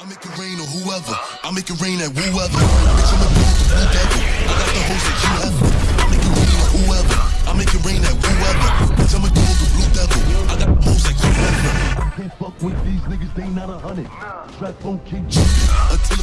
I make it rain on whoever. I make it rain at whoever. Bitch, I'm a blue, blue devil. I got the hoes that you have. I make it rain on whoever. I make it rain at whoever. Bitch, I'm a gold, the blue devil. I got the hoes like you have. Can't fuck with these niggas, they not a hundred. Strap on keep jumping until.